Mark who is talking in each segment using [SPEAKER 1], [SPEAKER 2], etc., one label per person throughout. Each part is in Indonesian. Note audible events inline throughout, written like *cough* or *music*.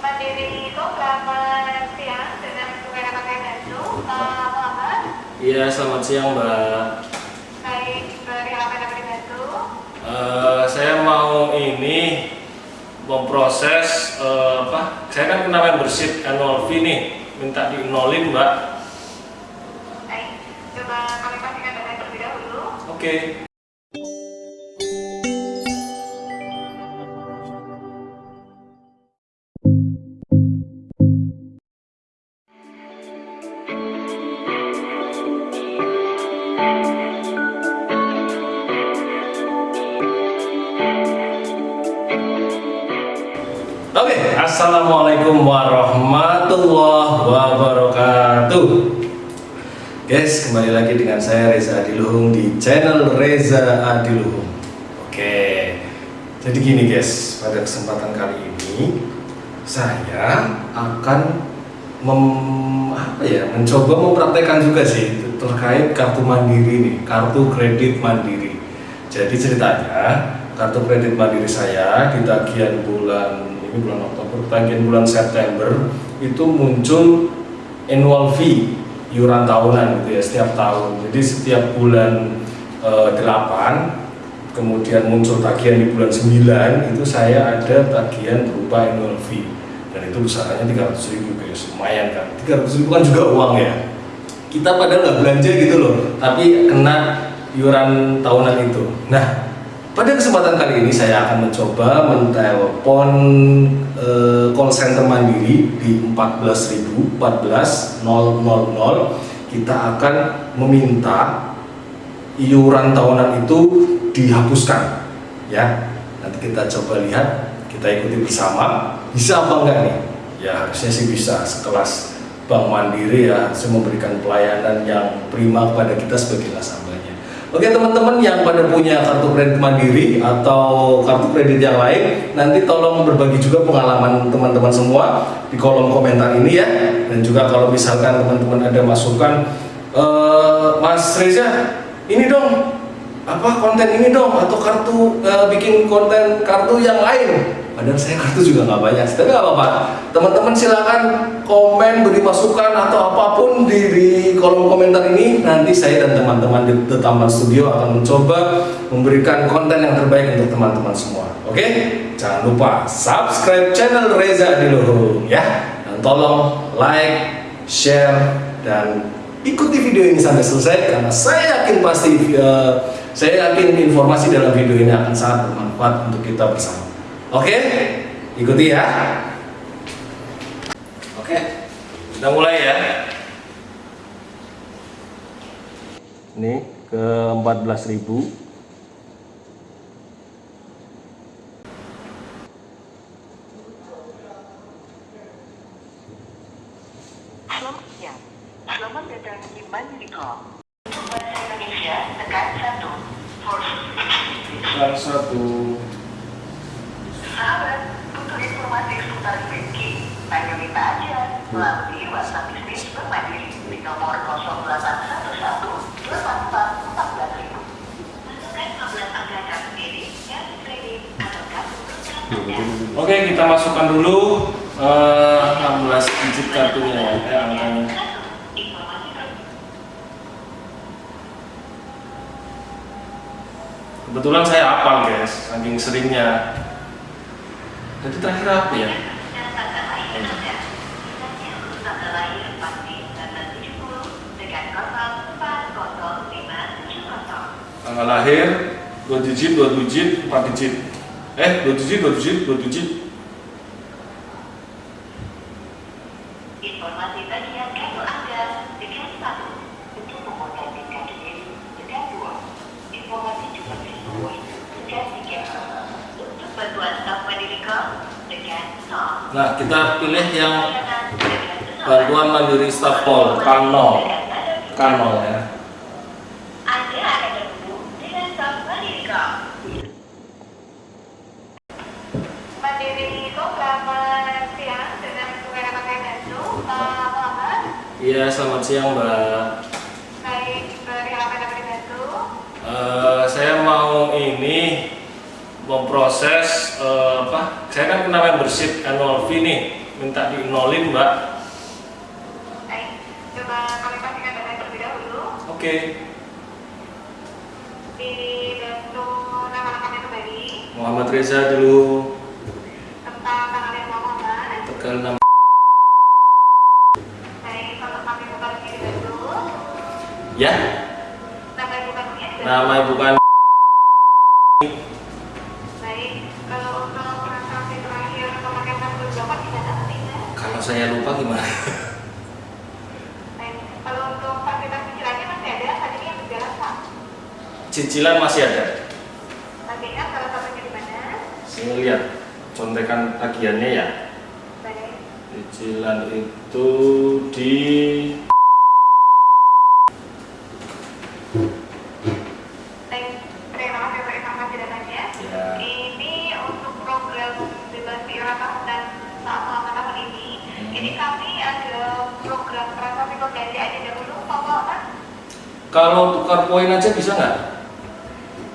[SPEAKER 1] Mandiri itu selamat siang dengan Bandung. Uh, Muhammad,
[SPEAKER 2] Iya, selamat siang Mbak.
[SPEAKER 1] baik dari apa yang dibantu?
[SPEAKER 2] Eh, saya mau ini memproses eh, apa? Saya kan kena membership annual fee nih, minta di nolin Mbak.
[SPEAKER 1] Baik, coba kami pastikan data terlebih dahulu.
[SPEAKER 2] Oke. Oke, assalamualaikum warahmatullahi wabarakatuh. Guys, kembali lagi dengan saya Reza Adiluhung di channel Reza Adiluhung. Oke, jadi gini guys, pada kesempatan kali ini saya akan mem, apa ya, mencoba mempraktekkan juga sih terkait kartu mandiri nih, kartu kredit mandiri. Jadi ceritanya kartu kredit mandiri saya di tagihan bulan ini bulan Oktober, tagihan bulan September itu muncul annual fee iuran tahunan gitu ya setiap tahun. Jadi setiap bulan eh, 8 kemudian muncul tagihan di bulan 9 itu saya ada tagihan berupa annual fee. Dan itu besarannya 300 ribu guys lumayan kan. 300 ribu kan juga uang ya. Kita padahal nggak belanja gitu loh tapi kena iuran tahunan itu. Nah pada kesempatan kali ini saya akan mencoba mentelepon eh, call center mandiri di 14.000 14 000 kita akan meminta iuran tahunan itu dihapuskan ya. Nanti kita coba lihat kita ikuti bersama. Bisa apa enggak nih? Ya harusnya sih bisa. Sekelas Bank Mandiri ya harusnya memberikan pelayanan yang prima kepada kita sebagai nasabahnya oke teman-teman yang pada punya kartu kredit Mandiri atau kartu kredit yang lain nanti tolong berbagi juga pengalaman teman-teman semua di kolom komentar ini ya. Dan juga kalau misalkan teman-teman ada masukan eh, Mas Reza ini dong apa konten ini dong atau kartu eh, bikin konten kartu yang lain padahal saya kartu juga nggak banyak tapi nggak apa-apa. Teman-teman silakan komen beri masukan atau apa pun di, di kolom komentar ini. Nanti saya dan teman-teman di Taman Studio akan mencoba memberikan konten yang terbaik untuk teman-teman semua. Oke? Jangan lupa subscribe channel Reza Diluhung ya. Dan tolong like share dan ikuti video ini sampai selesai. Karena saya yakin pasti eh, saya yakin informasi dalam video ini akan sangat bermanfaat untuk kita bersama. Oke, ikuti ya. Oke, kita mulai ya. Ini ke 14.000
[SPEAKER 3] Selamat siang. Selamat datang di Mandiri Call.
[SPEAKER 1] Untuk bahasa Indonesia, tekan 1. For
[SPEAKER 2] satu.
[SPEAKER 1] Sahabat, untuk informasi seputar banking, hanya minta aja melalui WhatsApp bisnis Bank Mandiri di nomor 0811 84 14000. Masukkan nomor angka kartu sendiri, kartu kredit, atau kartu berutang Anda.
[SPEAKER 2] Oke, kita masukkan dulu eh, 16 digit kartunya ya, eh, Kebetulan saya hafal guys, saking seringnya. Jadi terakhir apa ya?
[SPEAKER 1] tanggal lahir Anda. Misalnya, tanggal lahir pasti tanggal 70 dengan kosong 40570.
[SPEAKER 2] Tanggal lahir, 2 digit, 2 digit, 4 digit. Eh, 2 digit, 2 digit, 2 digit.
[SPEAKER 1] Informasi bagian kartu Anda dengan satu untuk mengontrak kartu kredit dengan dua. Informasi juga disesuai dengan tiga. Untuk bantuan staf mandiri com dengan nol.
[SPEAKER 2] Nah, kita pilih yang bantuan mandiri staff pol, kanol. Kanol ya.
[SPEAKER 1] Uh,
[SPEAKER 2] Iya, selamat siang Mbak.
[SPEAKER 1] baik dari apa yang dibantu?
[SPEAKER 2] Eh, saya mau ini memproses eh, apa? Saya kan kena membership annual fee nih, minta dinolin mbak.
[SPEAKER 3] Baik, coba kami pastikan data terlebih dahulu.
[SPEAKER 2] oke.
[SPEAKER 3] Dibantu nama lengkapnya kembali,
[SPEAKER 2] Muhammad Reza dulu.
[SPEAKER 3] Tentang tanggal yang Muhammad.
[SPEAKER 2] Tegal 6
[SPEAKER 3] Baik, kalau kami buka dibantu,
[SPEAKER 2] ya.
[SPEAKER 3] Nama ibu kandungnya
[SPEAKER 2] nama ibu kan
[SPEAKER 3] kalau
[SPEAKER 2] saya lupa gimana?
[SPEAKER 3] Kalau untuk fasilitas cicilannya masih ada, saat ini yang berjalan Pak.
[SPEAKER 2] cicilan masih ada.
[SPEAKER 3] Masih ingat salah satunya di mana?
[SPEAKER 2] saya lihat contekan tagihannya ya.
[SPEAKER 3] Baik,
[SPEAKER 2] cicilan itu di kalau tukar poin aja bisa nggak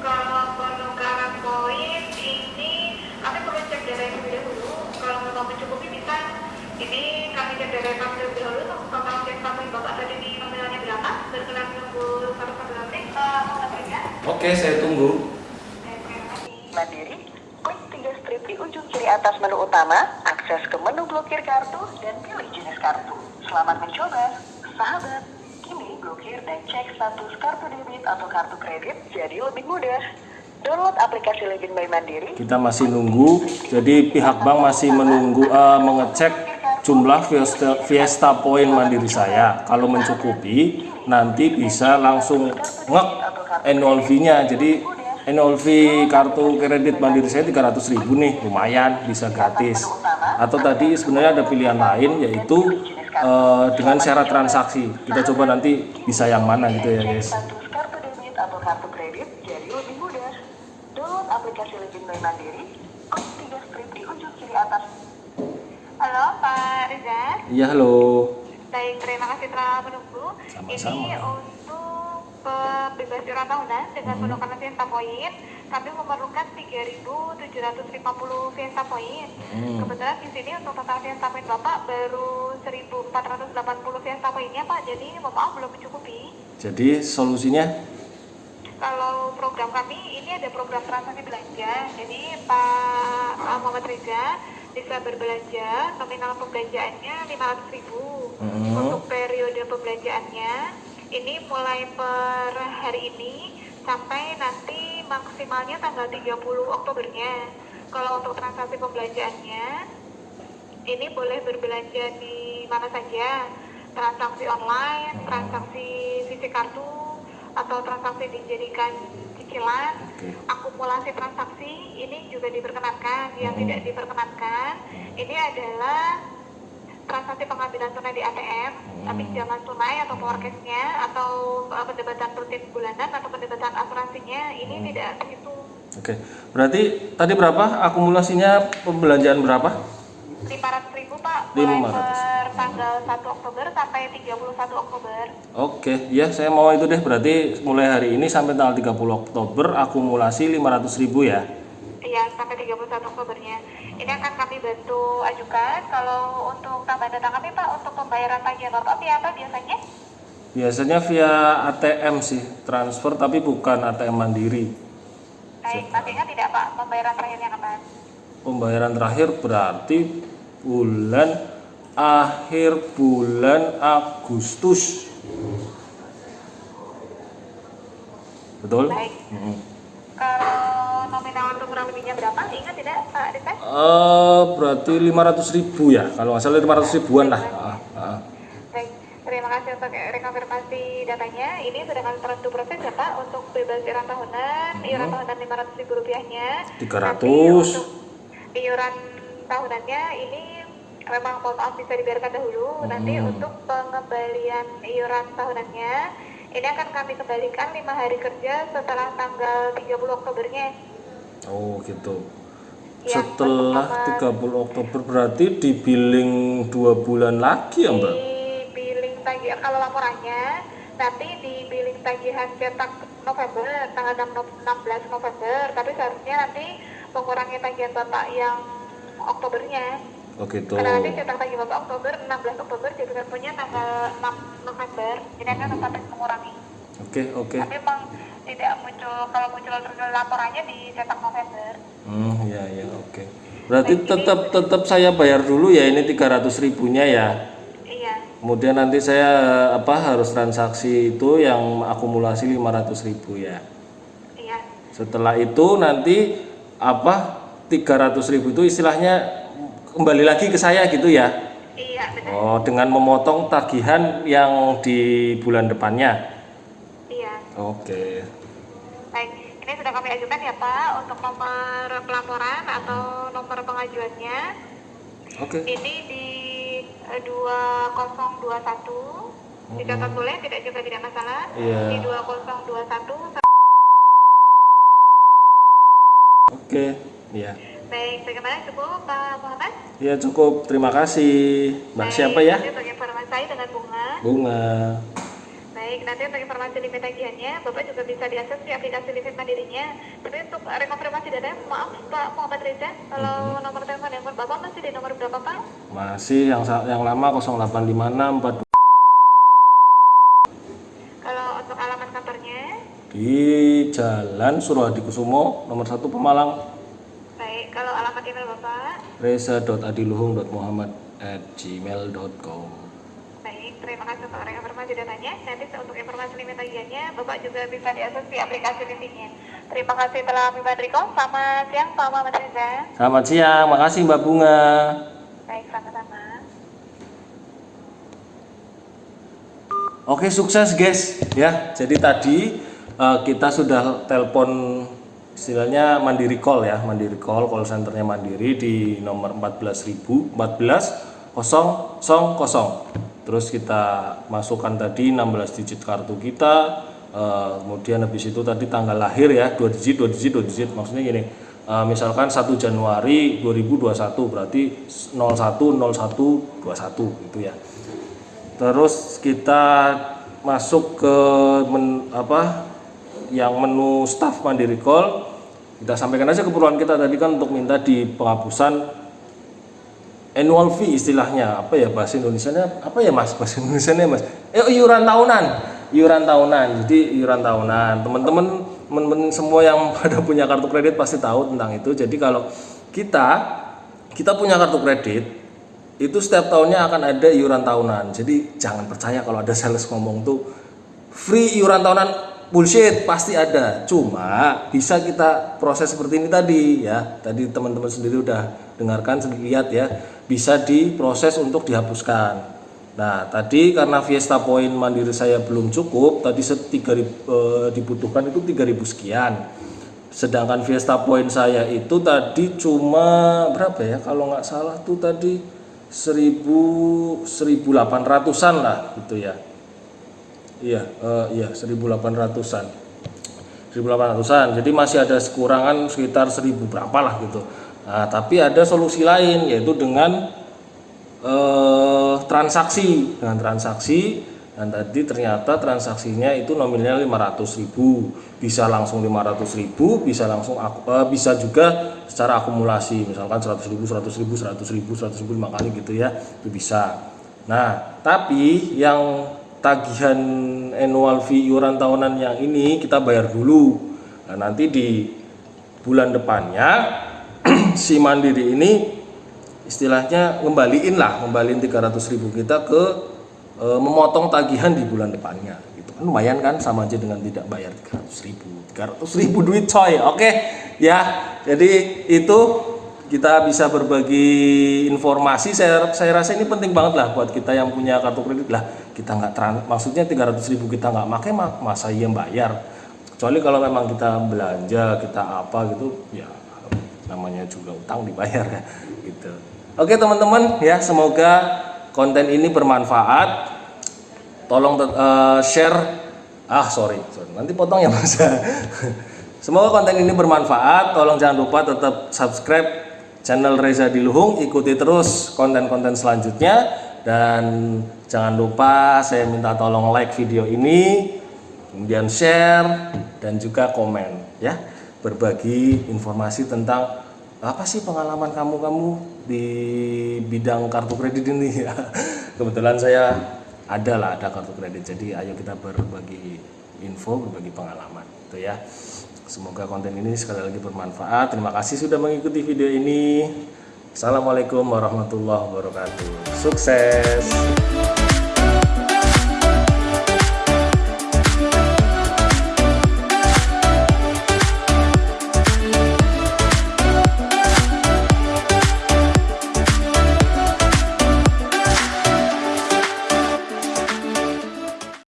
[SPEAKER 3] Kalau penukaran poin ini kami perlu cek yang terlebih dahulu. Kalau memang mencukupi bisa. Ini kami cek data yang terlebih dahulu total cek poin bapak tadi ini nominalnya berapa. Berkenan menunggu satu. Uh, mau ya?
[SPEAKER 2] oke saya tunggu.
[SPEAKER 1] Mandiri, klik tiga strip di ujung kiri atas menu utama, akses ke menu blokir kartu, dan pilih jenis kartu. Selamat mencoba, sahabat. Blokir dan cek status kartu debit atau kartu kredit jadi lebih mudah. Download aplikasi Legend by Mandiri.
[SPEAKER 2] kita masih nunggu. Jadi pihak bank masih menunggu eh, mengecek jumlah Fiesta, Fiesta Point mandiri saya. Kalau mencukupi nanti bisa langsung ngek annual fee-nya. Jadi annual fee kartu kredit mandiri saya 300.000 nih. Lumayan bisa gratis. Atau tadi sebenarnya ada pilihan lain yaitu eh, dengan syarat transaksi kita coba nanti bisa yang mana gitu ya guys
[SPEAKER 1] kartu debit atau kartu kredit jadi lebih mudah. Download aplikasi Legend Mandiri. Klik tiga strip di ujung kiri atas
[SPEAKER 3] Halo Pak Reza.
[SPEAKER 2] iya halo
[SPEAKER 3] Baik, terima kasih telah menunggu.
[SPEAKER 2] Sama-sama.
[SPEAKER 3] Ini untuk pembebas iuran tahunan dengan
[SPEAKER 2] Hmm.
[SPEAKER 3] penukaran Fiesta Point, kami memerlukan 3.750 Fiesta Point.
[SPEAKER 2] Hmm.
[SPEAKER 3] Kebetulan di sini untuk total Fiesta Point Bapak baru 1.480 Fiesta Pointnya Pak, jadi mohon maaf belum mencukupi.
[SPEAKER 2] jadi solusinya
[SPEAKER 3] Kalau program kami ini ada program transaksi belanja, jadi Pak Muhammad Reza bisa berbelanja nominal pembelanjaannya 500.000 ribu
[SPEAKER 2] Mhm.
[SPEAKER 3] untuk periode pembelanjaannya ini mulai per hari ini sampai nanti maksimalnya tanggal 30 Oktobernya. Kalau untuk transaksi pembelanjaannya ini boleh berbelanja di mana saja, transaksi online, transaksi fisik kartu, atau transaksi dijadikan cicilan,
[SPEAKER 2] Oke.
[SPEAKER 3] akumulasi transaksi ini juga diperkenankan. Yang
[SPEAKER 2] Hmm.
[SPEAKER 3] tidak diperkenankan ini adalah transaksi pengambilan tunai di ATM,
[SPEAKER 2] Hmm.
[SPEAKER 3] tapi pinjaman tunai atau power cash-nya atau uh, pendebatan rutin bulanan atau pendebatan asuransinya ini
[SPEAKER 2] Hmm.
[SPEAKER 3] tidak terhitung.
[SPEAKER 2] Oke, berarti tadi berapa akumulasinya pembelanjaan berapa?
[SPEAKER 3] 500 ribu Pak, mulai
[SPEAKER 2] 500.
[SPEAKER 3] Tanggal 1 Oktober sampai 31 Oktober.
[SPEAKER 2] Oke, ya saya mau itu deh. Berarti mulai hari ini sampai tanggal 30 Oktober akumulasi 500.000 ya.
[SPEAKER 3] Iya, sampai 31 Oktobernya. Ini akan kami bantu ajukan. Kalau untuk tambahan data kami Pak, untuk pembayaran tagihan Bapak via apa biasanya?
[SPEAKER 2] Biasanya via ATM sih, transfer tapi bukan ATM mandiri.
[SPEAKER 3] Baik, masih ingat tidak Pak, pembayaran terakhirnya kapan?
[SPEAKER 2] Pembayaran terakhir berarti bulan akhir bulan Agustus. Betul?
[SPEAKER 3] Baik.
[SPEAKER 2] Mm-mm.
[SPEAKER 3] Kalau nominal untuk kurang lebihnya berapa? Ingat tidak Pak Desa?
[SPEAKER 2] Eh, berarti 500 ribu ya, kalau nggak salah 500 ribuan lah. Ah, ah.
[SPEAKER 3] Baik, terima kasih untuk rekonfirmasi datanya. Ini sudah kami terus proses ya Pak untuk bebas iuran tahunan, iuran tahunan 500 ribu rupiahnya.
[SPEAKER 2] 300.
[SPEAKER 3] Nanti untuk iuran tahunannya ini memang mohon maaf bisa dibiarkan dahulu. Nanti
[SPEAKER 2] Hmm.
[SPEAKER 3] untuk pengembalian iuran tahunannya ini akan kami kembalikan lima hari kerja setelah tanggal 30 Oktobernya.
[SPEAKER 2] Oh gitu.
[SPEAKER 3] Ya,
[SPEAKER 2] Setelah
[SPEAKER 3] untuk
[SPEAKER 2] 30 Oktober berarti di billing dua bulan lagi ya Mbak?
[SPEAKER 3] di billing tagihan kalau laporannya nanti di billing tagihan cetak November tanggal 6 Nov- 16 November tapi seharusnya nanti mengurangi tagihan bapak yang Oktobernya
[SPEAKER 2] Oh gitu.
[SPEAKER 3] Karena nanti cetak bagi Bapak Oktober, 16 Oktober, jadi punya tanggal 6 November, jadi akan otomatis mengurangi.
[SPEAKER 2] Oke, oke.
[SPEAKER 3] Tapi memang tidak muncul, kalau muncul laporannya di cetak November.
[SPEAKER 2] Hmm, ya ya, oke. Berarti tetap tetap saya bayar dulu ya ini 300 ribunya ya.
[SPEAKER 3] Iya,
[SPEAKER 2] Kemudian nanti saya apa harus transaksi itu yang akumulasi 500 ribu ya.
[SPEAKER 3] iya,
[SPEAKER 2] Setelah itu nanti apa 300 ribu itu istilahnya kembali lagi ke saya gitu ya.
[SPEAKER 3] iya benar.
[SPEAKER 2] Oh, dengan memotong tagihan yang di bulan depannya.
[SPEAKER 3] Iya.
[SPEAKER 2] Oke.
[SPEAKER 3] Baik, ini sudah kami ajukan ya Pak untuk nomor pelaporan atau nomor pengajuannya.
[SPEAKER 2] Oke.
[SPEAKER 3] Ini di eh, 2021. Dicatat boleh, tidak juga tidak masalah.
[SPEAKER 2] Iya.
[SPEAKER 3] Di 2021.
[SPEAKER 2] Oke. Ya.
[SPEAKER 3] Baik, bagaimana cukup Pak Muhammad?
[SPEAKER 2] Ya cukup. Terima kasih. Mbak
[SPEAKER 3] Baik,
[SPEAKER 2] siapa ya?
[SPEAKER 3] Nanti untuk informasi saya dengan bunga.
[SPEAKER 2] Bunga.
[SPEAKER 3] Baik, nanti untuk informasi limit tagihannya, Bapak juga bisa diakses di aplikasi limit mandirinya. Tapi untuk rekonfirmasi data, maaf Pak Muhammad Reza, kalau
[SPEAKER 2] Mm-hmm.
[SPEAKER 3] nomor telepon handphone Bapak masih di nomor berapa Pak?
[SPEAKER 2] Masih yang yang lama 0856
[SPEAKER 3] Kalau untuk alamat kantornya,
[SPEAKER 2] di Jalan Surohadi Kusumo nomor 1 Pemalang.
[SPEAKER 3] Email Bapak,
[SPEAKER 2] reza.adiluhung.muhammad@gmail.com.
[SPEAKER 3] baik. Terima kasih untuk rekonfirmasi datanya. Nanti untuk informasi limit tagihannya, Bapak juga bisa diakses di aplikasi limitnya. Terima kasih telah membantu. Selamat siang Pak Muhammad Reza.
[SPEAKER 2] Selamat siang, makasih Mbak Bunga.
[SPEAKER 3] Baik, sama-sama.
[SPEAKER 2] Oke sukses guys ya. Jadi tadi eh, kita sudah telepon istilahnya mandiri call ya, mandiri call call centernya mandiri di nomor 14.000 14 000. Terus kita masukkan tadi 16 digit kartu kita. eh, kemudian habis itu tadi tanggal lahir ya, dua digit, dua digit, dua digit. Maksudnya gini, eh, misalkan 1 Januari 2021 berarti 010121 gitu ya terus kita masuk ke men, apa yang menu staff mandiri call kita sampaikan aja keperluan kita tadi kan untuk minta di penghapusan annual fee istilahnya. Apa ya bahasa Indonesia apa ya mas? Bahasa Indonesia mas? Eh iuran tahunan. Iuran tahunan. Jadi iuran tahunan. Teman-teman teman-teman semua yang *laughs* pada punya kartu kredit pasti tahu tentang itu. Jadi kalau kita kita punya kartu kredit itu setiap tahunnya akan ada iuran tahunan. Jadi jangan percaya kalau ada sales ngomong tuh free iuran tahunan bullshit pasti ada. Cuma bisa kita proses seperti ini tadi ya. Tadi teman-teman sendiri udah dengarkan lihat ya. Bisa diproses untuk dihapuskan. Nah, tadi karena Fiesta Point mandiri saya belum cukup, tadi se- 3000 eh, dibutuhkan itu 3000 sekian. Sedangkan Fiesta Point saya itu tadi cuma berapa ya? Kalau nggak salah tuh tadi 1000 1800-an lah gitu ya. Iya, eh, iya 1800-an. 1800-an. Jadi masih ada kekurangan sekitar 1000 berapa lah gitu. Nah, tapi ada solusi lain yaitu dengan eh, transaksi, dengan transaksi dan tadi ternyata transaksinya itu nominalnya 500.000 bisa langsung 500.000 bisa langsung eh, bisa juga secara akumulasi misalkan 100.000 100.000 100.000 100.000 lima kali gitu ya itu bisa nah tapi yang tagihan annual fee iuran tahunan yang ini kita bayar dulu. Nah nanti di bulan depannya *clears throat* si mandiri ini istilahnya ngembaliin lah ngembaliin 300.000 kita ke e, memotong tagihan di bulan depannya. Gitu kan lumayan kan sama aja dengan tidak bayar 300.000 300.000 duit coy oke? Ya jadi itu kita bisa berbagi informasi saya saya rasa ini penting banget lah buat kita yang punya kartu kredit. Lah kita nggak maksudnya 300.000 kita nggak pakai ma- masa iya bayar? Kecuali kalau memang kita belanja kita apa gitu ya namanya juga utang dibayar ya gitu. Oke teman-teman ya semoga konten ini bermanfaat. Tolong eh, share. Ah sorry, sorry. Nanti potong ya mas. *laughs* Semoga konten ini bermanfaat. Tolong jangan lupa tetap subscribe channel Reza Diluhung ikuti terus konten-konten selanjutnya. Dan jangan lupa saya minta tolong like video ini kemudian share dan juga komen ya. Berbagi informasi tentang apa sih pengalaman kamu kamu di bidang kartu kredit ini ya. Kebetulan saya ada lah ada kartu kredit. Jadi ayo kita berbagi info berbagi pengalaman itu ya semoga konten ini sekali lagi bermanfaat. Terima kasih sudah mengikuti video ini. Assalamualaikum warahmatullahi wabarakatuh. Sukses